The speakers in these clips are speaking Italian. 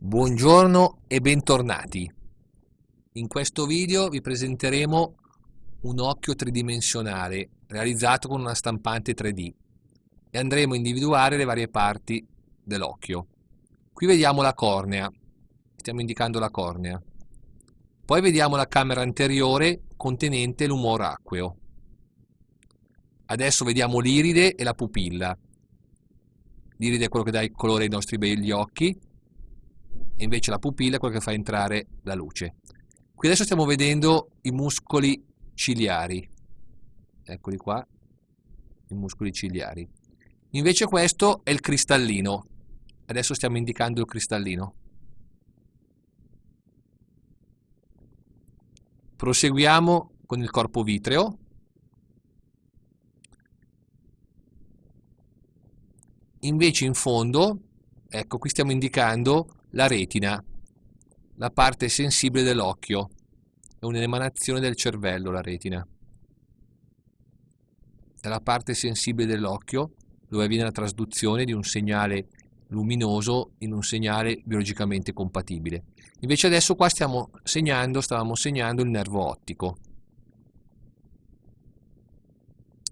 Buongiorno e bentornati. In questo video vi presenteremo un occhio tridimensionale realizzato con una stampante 3D e andremo a individuare le varie parti dell'occhio. Qui vediamo la cornea, stiamo indicando la cornea. Poi vediamo la camera anteriore contenente l'umore acqueo. Adesso vediamo l'iride e la pupilla. L'iride è quello che dà il colore ai nostri begli occhi e invece la pupilla è quello che fa entrare la luce. Qui adesso stiamo vedendo i muscoli ciliari, eccoli qua, i muscoli ciliari. Invece questo è il cristallino, adesso stiamo indicando il cristallino. Proseguiamo con il corpo vitreo. Invece in fondo, ecco qui stiamo indicando la retina, la parte sensibile dell'occhio, è un'emanazione del cervello la retina. È la parte sensibile dell'occhio dove avviene la trasduzione di un segnale luminoso in un segnale biologicamente compatibile. Invece adesso qua stiamo segnando, stavamo segnando il nervo ottico.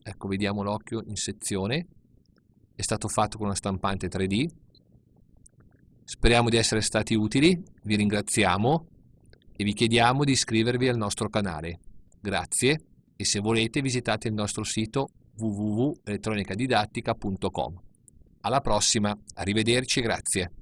Ecco, vediamo l'occhio in sezione. È stato fatto con una stampante 3D Speriamo di essere stati utili, vi ringraziamo e vi chiediamo di iscrivervi al nostro canale. Grazie e se volete visitate il nostro sito www.elettronicadidattica.com. Alla prossima, arrivederci e grazie.